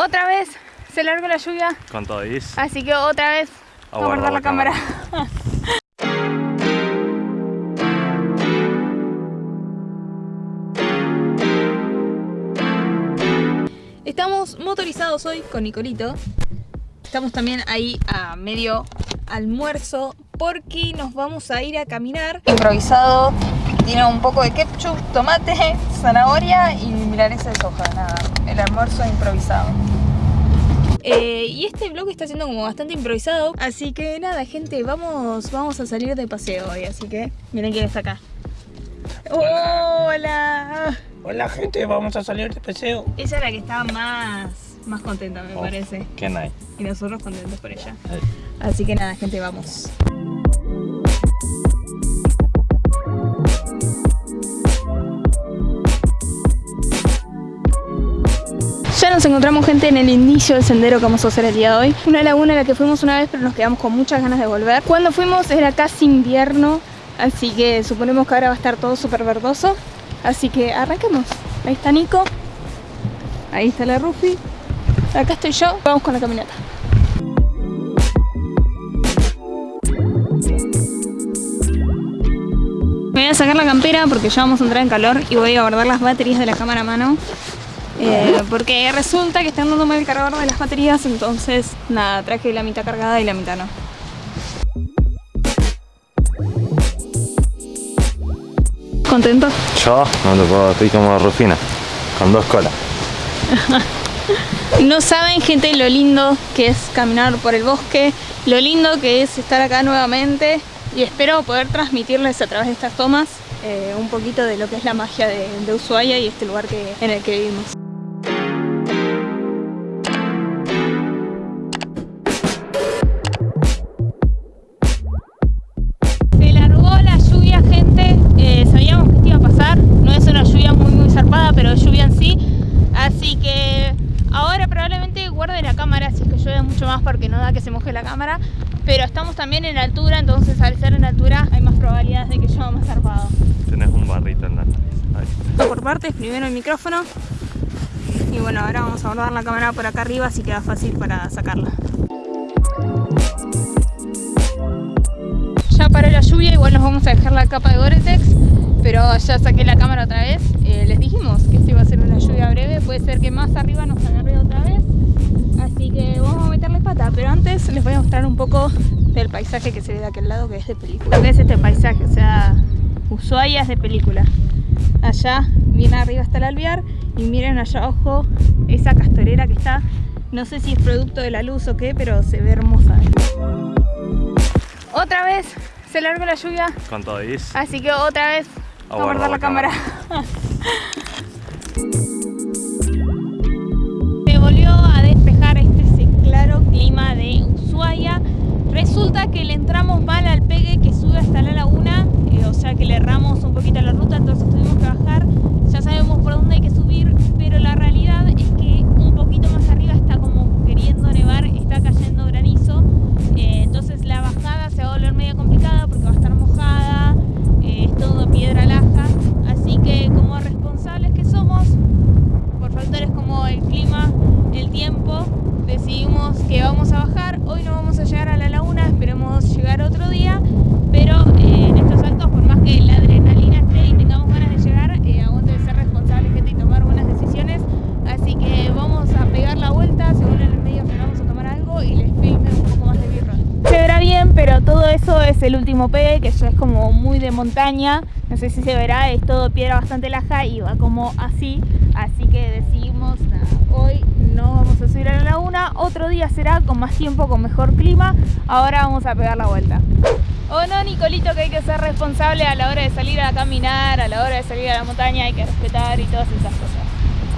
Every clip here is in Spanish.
Otra vez se largó la lluvia, Con todo is. así que otra vez A a guardar la, cámara. Estamos motorizados hoy con Nicolito. Estamos también ahí a medio almuerzo porque nos vamos a ir a caminar. Improvisado, tiene un poco de ketchup, tomate, zanahoria y milanesa de soja. Nada, el almuerzo improvisado. Eh, y este vlog está siendo como bastante improvisado, así que nada, gente, vamos, vamos a salir de paseo hoy, así que miren quién está acá. Hola. Hola gente, vamos a salir de paseo. Ella era la que estaba más, más contenta, me Oh. parece. Qué nice. Y nosotros contentos por ella. Así que nada, gente, vamos. Nos encontramos gente en el inicio del sendero que vamos a hacer el día de hoy. Una laguna a la que fuimos una vez pero nos quedamos con muchas ganas de volver. Cuando fuimos era casi invierno, así que suponemos que ahora va a estar todo súper verdoso. Así que arranquemos. Ahí está Nico, ahí está la Rufi, acá estoy yo, vamos con la caminata. Me voy a sacar la campera porque ya vamos a entrar en calor y voy a guardar las baterías de la cámara a mano. Eh, porque resulta que están dando mal el cargador de las baterías, entonces nada, traje la mitad cargada y la mitad no. ¿Contento? Yo no te puedo, estoy como Rufina, con dos colas. No saben, gente, lo lindo que es caminar por el bosque, lo lindo que es estar acá nuevamente y espero poder transmitirles a través de estas tomas eh, un poquito de lo que es la magia de, de Ushuaia y este lugar que, en el que vivimos. Llueve mucho más porque no da que se moje la cámara. Pero estamos también en altura, entonces al ser en altura hay más probabilidades de que llueva más zarpado. Tenés un barrito en la nariz. Ahí. Por partes, primero el micrófono. Y bueno, ahora vamos a guardar la cámara por acá arriba, así queda fácil para sacarla. Ya paró la lluvia, igual nos vamos a dejar la capa de Gore-Tex, pero ya saqué la cámara otra vez. Eh, les dijimos que esto iba a ser una lluvia breve, puede ser que más arriba nos agarre otra vez. Así que vamos a meterle pata, pero antes les voy a mostrar un poco del paisaje que se ve de aquel lado, que es de película. Lo que es este paisaje, o sea, Ushuaia es de película. Allá, bien arriba está el alvear y miren allá abajo esa castorera que está, no sé si es producto de la luz o qué, pero se ve hermosa. Otra vez se largó la lluvia, Con todo así que otra vez A a guardar la cámara. todo eso es el último pegue, que ya es como muy de montaña. No sé si se verá, es todo piedra bastante laja y va como así. Así que decidimos, nada, hoy no vamos a subir a la laguna. Otro día será con más tiempo, con mejor clima. Ahora vamos a pegar la vuelta. O no, Nicolito, que hay que ser responsable a la hora de salir a caminar, a la hora de salir a la montaña, hay que respetar y todas esas cosas.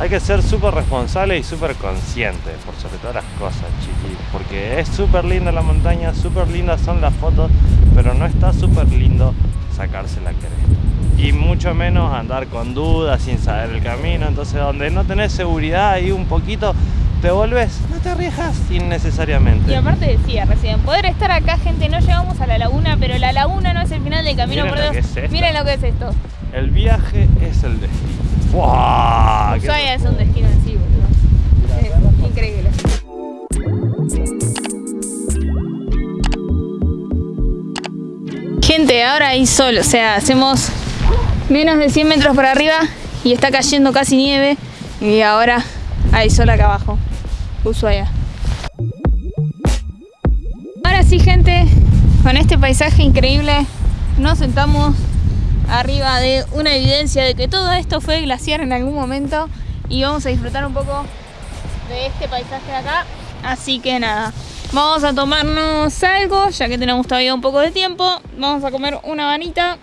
Hay que ser súper responsable y súper consciente, por sobre todas las cosas, chiquitos. Porque es súper linda la montaña, súper lindas son las fotos, pero no está súper lindo sacarse la cresta. Y mucho menos andar con dudas, sin saber el camino. Entonces, donde no tenés seguridad ahí un poquito, te volvés, no te arriesgas innecesariamente. Y aparte decía recién, poder estar acá, gente, no llegamos a la laguna, pero la laguna no es el final del camino, Miren por lo que es esto. Miren lo que es esto. El viaje es el destino. ¡Fua! Ushuaia es un destino en sí, boludo. Increíble. Gente, ahora hay sol, o sea, hacemos menos de 100 metros para arriba y está cayendo casi nieve y ahora hay sol acá abajo, Ushuaia. Ahora sí, gente, con este paisaje increíble nos sentamos arriba de una evidencia de que todo esto fue glaciar en algún momento y vamos a disfrutar un poco de este paisaje de acá. Así que nada, vamos a tomarnos algo, ya que tenemos todavía un poco de tiempo. Vamos a comer una banita,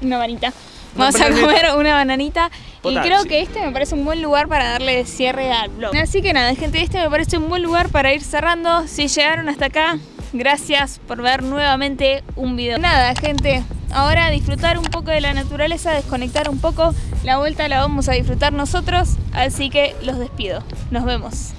una banita. Vamos a comer una bananita y creo que este me parece un buen lugar para darle cierre al vlog. Así que nada, gente, este me parece un buen lugar para ir cerrando. Si llegaron hasta acá, gracias por ver nuevamente un video. Nada, gente, ahora disfrutar un poco de la naturaleza, desconectar un poco. La vuelta la vamos a disfrutar nosotros, así que los despido. Nos vemos.